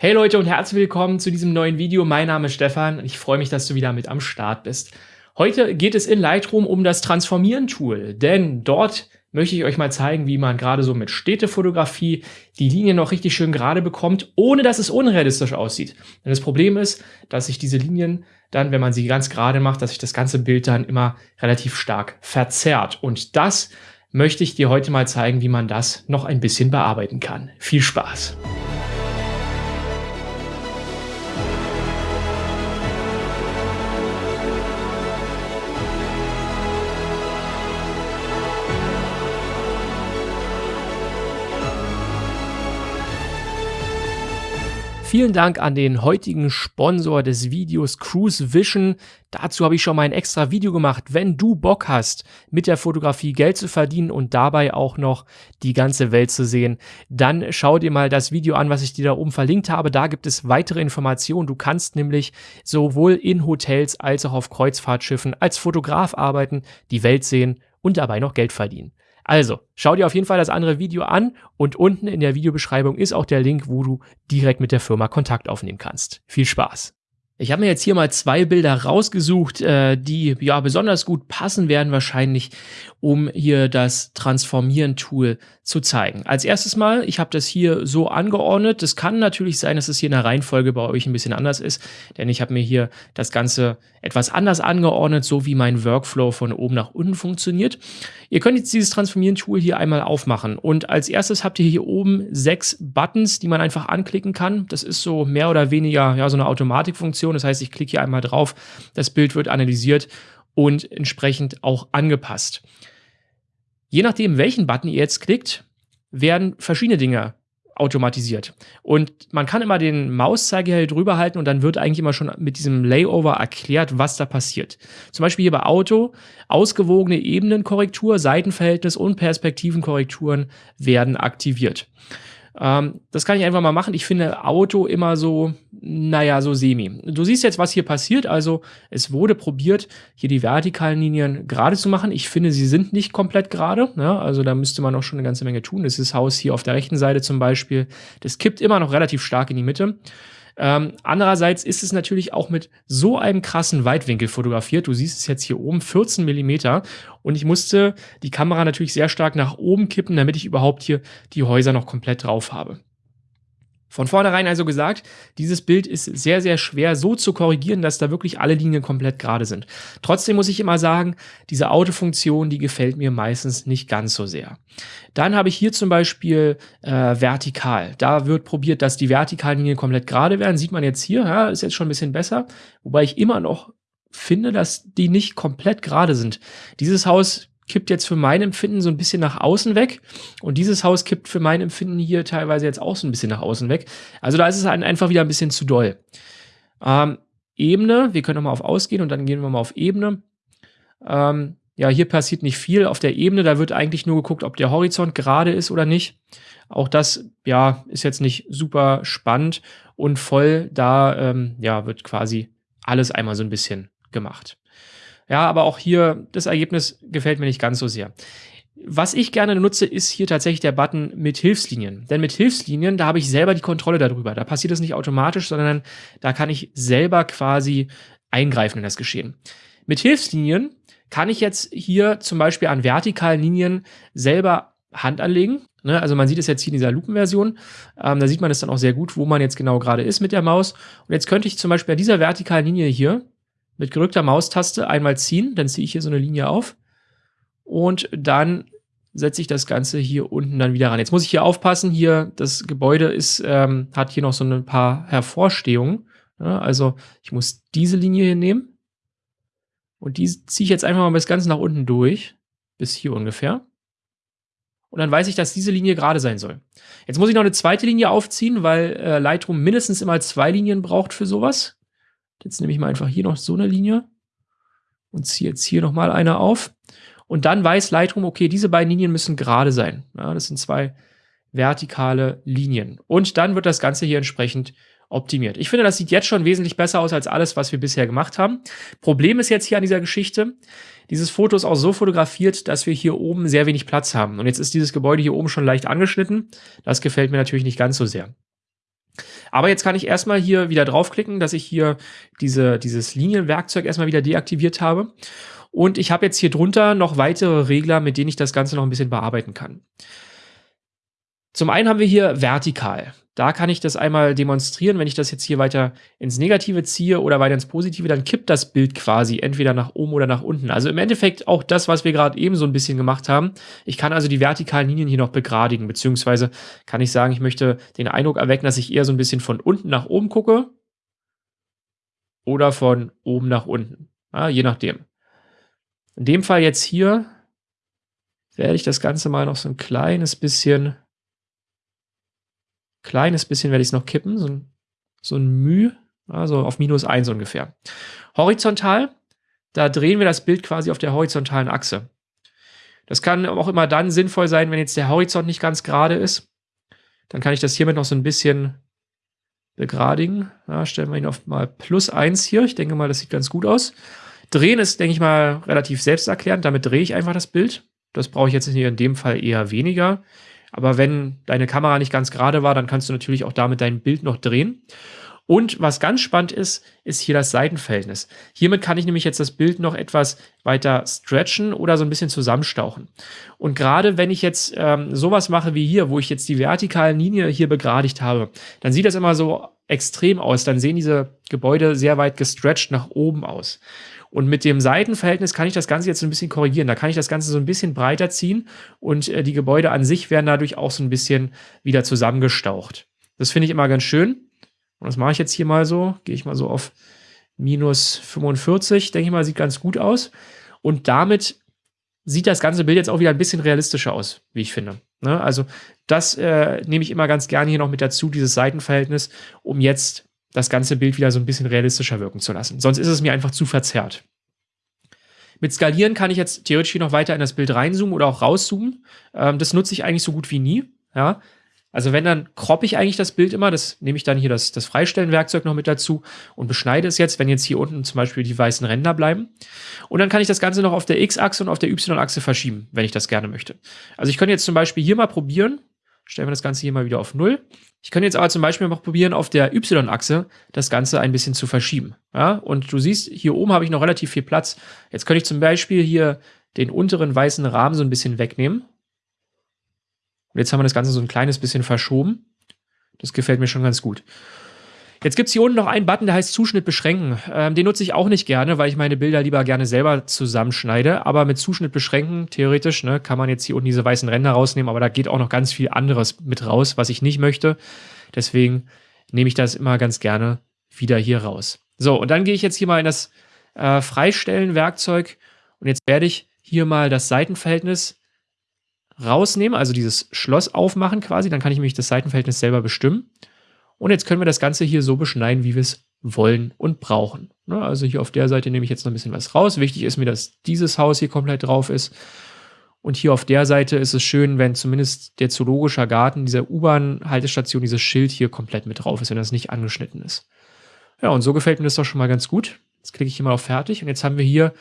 Hey Leute und herzlich willkommen zu diesem neuen Video. Mein Name ist Stefan und ich freue mich, dass du wieder mit am Start bist. Heute geht es in Lightroom um das Transformieren-Tool, denn dort möchte ich euch mal zeigen, wie man gerade so mit Städtefotografie die Linie noch richtig schön gerade bekommt, ohne dass es unrealistisch aussieht. Denn das Problem ist, dass sich diese Linien dann, wenn man sie ganz gerade macht, dass sich das ganze Bild dann immer relativ stark verzerrt. Und das möchte ich dir heute mal zeigen, wie man das noch ein bisschen bearbeiten kann. Viel Spaß! Vielen Dank an den heutigen Sponsor des Videos Cruise Vision. Dazu habe ich schon mal ein extra Video gemacht. Wenn du Bock hast, mit der Fotografie Geld zu verdienen und dabei auch noch die ganze Welt zu sehen, dann schau dir mal das Video an, was ich dir da oben verlinkt habe. Da gibt es weitere Informationen. Du kannst nämlich sowohl in Hotels als auch auf Kreuzfahrtschiffen als Fotograf arbeiten, die Welt sehen und dabei noch Geld verdienen. Also, schau dir auf jeden Fall das andere Video an und unten in der Videobeschreibung ist auch der Link, wo du direkt mit der Firma Kontakt aufnehmen kannst. Viel Spaß! Ich habe mir jetzt hier mal zwei Bilder rausgesucht, äh, die ja besonders gut passen werden wahrscheinlich, um hier das Transformieren-Tool zu zeigen. Als erstes mal, ich habe das hier so angeordnet. Es kann natürlich sein, dass es hier in der Reihenfolge bei euch ein bisschen anders ist, denn ich habe mir hier das Ganze etwas anders angeordnet, so wie mein Workflow von oben nach unten funktioniert. Ihr könnt jetzt dieses Transformieren-Tool hier einmal aufmachen und als erstes habt ihr hier oben sechs Buttons, die man einfach anklicken kann. Das ist so mehr oder weniger ja, so eine Automatikfunktion. Das heißt, ich klicke hier einmal drauf, das Bild wird analysiert und entsprechend auch angepasst. Je nachdem, welchen Button ihr jetzt klickt, werden verschiedene Dinge automatisiert. Und man kann immer den Mauszeiger hier drüber halten und dann wird eigentlich immer schon mit diesem Layover erklärt, was da passiert. Zum Beispiel hier bei Auto, ausgewogene Ebenenkorrektur, Seitenverhältnis und Perspektivenkorrekturen werden aktiviert. Ähm, das kann ich einfach mal machen. Ich finde Auto immer so, naja, so semi. Du siehst jetzt, was hier passiert. Also es wurde probiert, hier die vertikalen Linien gerade zu machen. Ich finde, sie sind nicht komplett gerade. Ja, also da müsste man auch schon eine ganze Menge tun. Das ist Haus hier auf der rechten Seite zum Beispiel. Das kippt immer noch relativ stark in die Mitte. Ähm, andererseits ist es natürlich auch mit so einem krassen Weitwinkel fotografiert. Du siehst es jetzt hier oben, 14 Millimeter. Und ich musste die Kamera natürlich sehr stark nach oben kippen, damit ich überhaupt hier die Häuser noch komplett drauf habe. Von vornherein also gesagt, dieses Bild ist sehr, sehr schwer so zu korrigieren, dass da wirklich alle Linien komplett gerade sind. Trotzdem muss ich immer sagen, diese Autofunktion, die gefällt mir meistens nicht ganz so sehr. Dann habe ich hier zum Beispiel äh, vertikal. Da wird probiert, dass die vertikalen Linien komplett gerade werden. Sieht man jetzt hier, ja, ist jetzt schon ein bisschen besser. Wobei ich immer noch finde, dass die nicht komplett gerade sind. Dieses Haus kippt jetzt für mein Empfinden so ein bisschen nach außen weg. Und dieses Haus kippt für mein Empfinden hier teilweise jetzt auch so ein bisschen nach außen weg. Also da ist es einfach wieder ein bisschen zu doll. Ähm, Ebene, wir können nochmal auf Ausgehen und dann gehen wir mal auf Ebene. Ähm, ja, hier passiert nicht viel. Auf der Ebene, da wird eigentlich nur geguckt, ob der Horizont gerade ist oder nicht. Auch das, ja, ist jetzt nicht super spannend und voll. Da, ähm, ja, wird quasi alles einmal so ein bisschen gemacht. Ja, aber auch hier, das Ergebnis gefällt mir nicht ganz so sehr. Was ich gerne nutze, ist hier tatsächlich der Button mit Hilfslinien. Denn mit Hilfslinien, da habe ich selber die Kontrolle darüber. Da passiert das nicht automatisch, sondern da kann ich selber quasi eingreifen in das Geschehen. Mit Hilfslinien kann ich jetzt hier zum Beispiel an vertikalen Linien selber Hand anlegen. Ne? Also man sieht es jetzt hier in dieser Lupenversion. Ähm, da sieht man es dann auch sehr gut, wo man jetzt genau gerade ist mit der Maus. Und jetzt könnte ich zum Beispiel an dieser vertikalen Linie hier mit gerückter Maustaste einmal ziehen, dann ziehe ich hier so eine Linie auf und dann setze ich das Ganze hier unten dann wieder ran. Jetzt muss ich hier aufpassen, hier das Gebäude ist, ähm, hat hier noch so ein paar Hervorstehungen. Ja, also ich muss diese Linie hier nehmen und die ziehe ich jetzt einfach mal bis ganz nach unten durch, bis hier ungefähr. Und dann weiß ich, dass diese Linie gerade sein soll. Jetzt muss ich noch eine zweite Linie aufziehen, weil äh, Lightroom mindestens immer zwei Linien braucht für sowas. Jetzt nehme ich mal einfach hier noch so eine Linie und ziehe jetzt hier nochmal eine auf. Und dann weiß Lightroom, okay, diese beiden Linien müssen gerade sein. Ja, das sind zwei vertikale Linien. Und dann wird das Ganze hier entsprechend optimiert. Ich finde, das sieht jetzt schon wesentlich besser aus als alles, was wir bisher gemacht haben. Problem ist jetzt hier an dieser Geschichte, dieses Foto ist auch so fotografiert, dass wir hier oben sehr wenig Platz haben. Und jetzt ist dieses Gebäude hier oben schon leicht angeschnitten. Das gefällt mir natürlich nicht ganz so sehr. Aber jetzt kann ich erstmal hier wieder draufklicken, dass ich hier diese, dieses Linienwerkzeug erstmal wieder deaktiviert habe. Und ich habe jetzt hier drunter noch weitere Regler, mit denen ich das Ganze noch ein bisschen bearbeiten kann. Zum einen haben wir hier vertikal. Da kann ich das einmal demonstrieren. Wenn ich das jetzt hier weiter ins Negative ziehe oder weiter ins Positive, dann kippt das Bild quasi entweder nach oben oder nach unten. Also im Endeffekt auch das, was wir gerade eben so ein bisschen gemacht haben. Ich kann also die vertikalen Linien hier noch begradigen, beziehungsweise kann ich sagen, ich möchte den Eindruck erwecken, dass ich eher so ein bisschen von unten nach oben gucke oder von oben nach unten. Ja, je nachdem. In dem Fall jetzt hier werde ich das Ganze mal noch so ein kleines bisschen kleines bisschen werde ich es noch kippen, so ein, so ein Müh, also auf minus 1 ungefähr. Horizontal, da drehen wir das Bild quasi auf der horizontalen Achse. Das kann auch immer dann sinnvoll sein, wenn jetzt der Horizont nicht ganz gerade ist. Dann kann ich das hiermit noch so ein bisschen begradigen. Ja, stellen wir ihn auf mal plus 1 hier. Ich denke mal, das sieht ganz gut aus. Drehen ist, denke ich mal, relativ selbsterklärend. Damit drehe ich einfach das Bild. Das brauche ich jetzt hier in dem Fall eher weniger. Aber wenn deine Kamera nicht ganz gerade war, dann kannst du natürlich auch damit dein Bild noch drehen. Und was ganz spannend ist, ist hier das Seitenverhältnis. Hiermit kann ich nämlich jetzt das Bild noch etwas weiter stretchen oder so ein bisschen zusammenstauchen. Und gerade wenn ich jetzt ähm, sowas mache wie hier, wo ich jetzt die vertikalen Linie hier begradigt habe, dann sieht das immer so extrem aus. Dann sehen diese Gebäude sehr weit gestretched nach oben aus. Und mit dem Seitenverhältnis kann ich das Ganze jetzt so ein bisschen korrigieren. Da kann ich das Ganze so ein bisschen breiter ziehen und äh, die Gebäude an sich werden dadurch auch so ein bisschen wieder zusammengestaucht. Das finde ich immer ganz schön. Und das mache ich jetzt hier mal so. Gehe ich mal so auf minus 45. Denke ich mal, sieht ganz gut aus. Und damit sieht das ganze Bild jetzt auch wieder ein bisschen realistischer aus, wie ich finde. Ne? Also das äh, nehme ich immer ganz gerne hier noch mit dazu, dieses Seitenverhältnis, um jetzt das ganze Bild wieder so ein bisschen realistischer wirken zu lassen. Sonst ist es mir einfach zu verzerrt. Mit Skalieren kann ich jetzt theoretisch hier noch weiter in das Bild reinzoomen oder auch rauszoomen. Ähm, das nutze ich eigentlich so gut wie nie. Ja? Also wenn, dann kroppe ich eigentlich das Bild immer. Das nehme ich dann hier das, das Freistellen-Werkzeug noch mit dazu und beschneide es jetzt, wenn jetzt hier unten zum Beispiel die weißen Ränder bleiben. Und dann kann ich das Ganze noch auf der X-Achse und auf der Y-Achse verschieben, wenn ich das gerne möchte. Also ich könnte jetzt zum Beispiel hier mal probieren. Stellen wir das Ganze hier mal wieder auf Null. Ich könnte jetzt aber zum Beispiel noch probieren, auf der Y-Achse das Ganze ein bisschen zu verschieben. Ja? Und du siehst, hier oben habe ich noch relativ viel Platz. Jetzt könnte ich zum Beispiel hier den unteren weißen Rahmen so ein bisschen wegnehmen. Und jetzt haben wir das Ganze so ein kleines bisschen verschoben. Das gefällt mir schon ganz gut. Jetzt gibt es hier unten noch einen Button, der heißt Zuschnitt beschränken. Ähm, den nutze ich auch nicht gerne, weil ich meine Bilder lieber gerne selber zusammenschneide. Aber mit Zuschnitt beschränken, theoretisch, ne, kann man jetzt hier unten diese weißen Ränder rausnehmen, aber da geht auch noch ganz viel anderes mit raus, was ich nicht möchte. Deswegen nehme ich das immer ganz gerne wieder hier raus. So, und dann gehe ich jetzt hier mal in das äh, Freistellen-Werkzeug und jetzt werde ich hier mal das Seitenverhältnis rausnehmen, also dieses Schloss aufmachen quasi. Dann kann ich nämlich das Seitenverhältnis selber bestimmen. Und jetzt können wir das Ganze hier so beschneiden, wie wir es wollen und brauchen. Ne, also hier auf der Seite nehme ich jetzt noch ein bisschen was raus. Wichtig ist mir, dass dieses Haus hier komplett drauf ist. Und hier auf der Seite ist es schön, wenn zumindest der zoologische Garten, dieser U-Bahn-Haltestation, dieses Schild hier komplett mit drauf ist, wenn das nicht angeschnitten ist. Ja, und so gefällt mir das doch schon mal ganz gut. Jetzt klicke ich hier mal auf Fertig und jetzt haben wir hier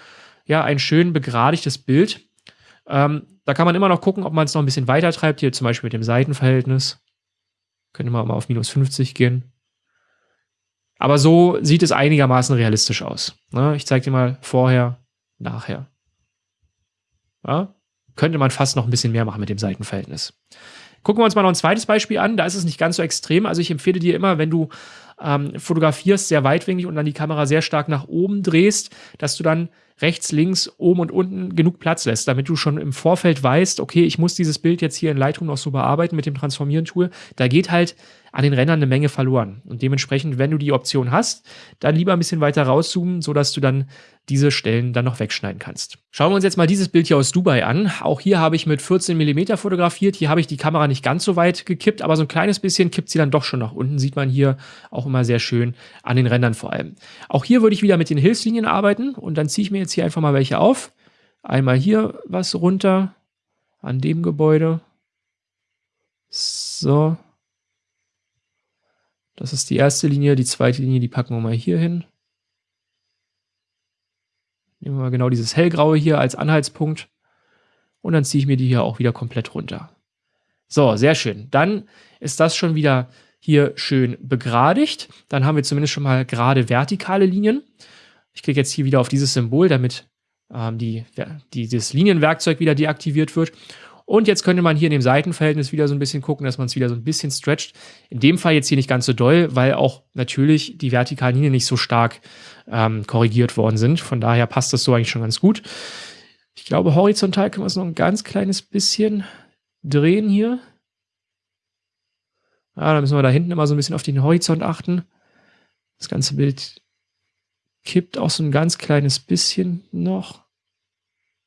ja ein schön begradigtes Bild. Ähm, da kann man immer noch gucken, ob man es noch ein bisschen weiter treibt, hier zum Beispiel mit dem Seitenverhältnis. Könnte man mal auf minus 50 gehen. Aber so sieht es einigermaßen realistisch aus. Ne? Ich zeige dir mal vorher, nachher. Ja? Könnte man fast noch ein bisschen mehr machen mit dem Seitenverhältnis. Gucken wir uns mal noch ein zweites Beispiel an. Da ist es nicht ganz so extrem. Also ich empfehle dir immer, wenn du ähm, fotografierst, sehr weitwinklig und dann die Kamera sehr stark nach oben drehst, dass du dann rechts, links, oben und unten genug Platz lässt, damit du schon im Vorfeld weißt, okay, ich muss dieses Bild jetzt hier in Lightroom noch so bearbeiten mit dem Transformieren-Tool. Da geht halt an den Rändern eine Menge verloren. Und dementsprechend, wenn du die Option hast, dann lieber ein bisschen weiter rauszoomen, sodass du dann diese Stellen dann noch wegschneiden kannst. Schauen wir uns jetzt mal dieses Bild hier aus Dubai an. Auch hier habe ich mit 14 mm fotografiert. Hier habe ich die Kamera nicht ganz so weit gekippt, aber so ein kleines bisschen kippt sie dann doch schon nach unten. Sieht man hier auch immer sehr schön an den Rändern vor allem. Auch hier würde ich wieder mit den Hilfslinien arbeiten und dann ziehe ich mir jetzt hier einfach mal welche auf. Einmal hier was runter an dem Gebäude. So. Das ist die erste Linie. Die zweite Linie, die packen wir mal hier hin. Nehmen wir mal genau dieses hellgraue hier als Anhaltspunkt. Und dann ziehe ich mir die hier auch wieder komplett runter. So, sehr schön. Dann ist das schon wieder hier schön begradigt. Dann haben wir zumindest schon mal gerade vertikale Linien. Ich klicke jetzt hier wieder auf dieses Symbol, damit ähm, die, dieses Linienwerkzeug wieder deaktiviert wird. Und jetzt könnte man hier in dem Seitenverhältnis wieder so ein bisschen gucken, dass man es wieder so ein bisschen stretcht. In dem Fall jetzt hier nicht ganz so doll, weil auch natürlich die vertikalen Linien nicht so stark ähm, korrigiert worden sind. Von daher passt das so eigentlich schon ganz gut. Ich glaube, horizontal können wir es noch ein ganz kleines bisschen drehen hier. Ja, da müssen wir da hinten immer so ein bisschen auf den Horizont achten. Das ganze Bild kippt auch so ein ganz kleines bisschen noch.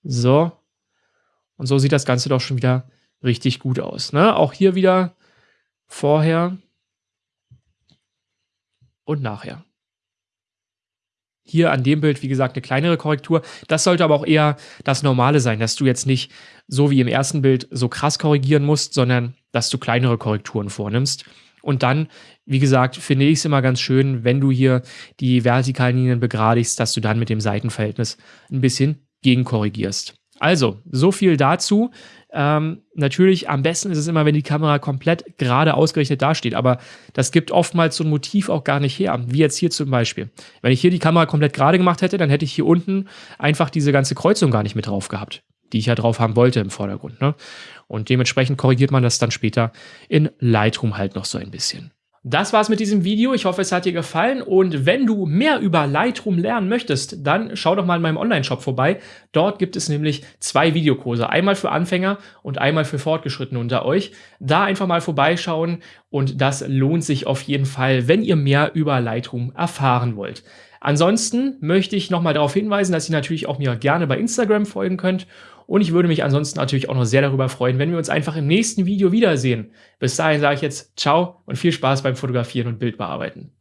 So. Und so sieht das Ganze doch schon wieder richtig gut aus. Ne? Auch hier wieder vorher und nachher. Hier an dem Bild, wie gesagt, eine kleinere Korrektur. Das sollte aber auch eher das Normale sein, dass du jetzt nicht so wie im ersten Bild so krass korrigieren musst, sondern dass du kleinere Korrekturen vornimmst. Und dann, wie gesagt, finde ich es immer ganz schön, wenn du hier die vertikalen Linien begradigst, dass du dann mit dem Seitenverhältnis ein bisschen gegenkorrigierst. Also, so viel dazu. Ähm, natürlich, am besten ist es immer, wenn die Kamera komplett gerade ausgerichtet dasteht, aber das gibt oftmals so ein Motiv auch gar nicht her, wie jetzt hier zum Beispiel. Wenn ich hier die Kamera komplett gerade gemacht hätte, dann hätte ich hier unten einfach diese ganze Kreuzung gar nicht mit drauf gehabt, die ich ja drauf haben wollte im Vordergrund. Ne? Und dementsprechend korrigiert man das dann später in Lightroom halt noch so ein bisschen. Das war's mit diesem Video. Ich hoffe, es hat dir gefallen. Und wenn du mehr über Lightroom lernen möchtest, dann schau doch mal in meinem Online-Shop vorbei. Dort gibt es nämlich zwei Videokurse. Einmal für Anfänger und einmal für Fortgeschrittene unter euch. Da einfach mal vorbeischauen und das lohnt sich auf jeden Fall, wenn ihr mehr über Lightroom erfahren wollt. Ansonsten möchte ich nochmal darauf hinweisen, dass ihr natürlich auch mir gerne bei Instagram folgen könnt und ich würde mich ansonsten natürlich auch noch sehr darüber freuen, wenn wir uns einfach im nächsten Video wiedersehen. Bis dahin sage ich jetzt ciao und viel Spaß beim Fotografieren und Bildbearbeiten.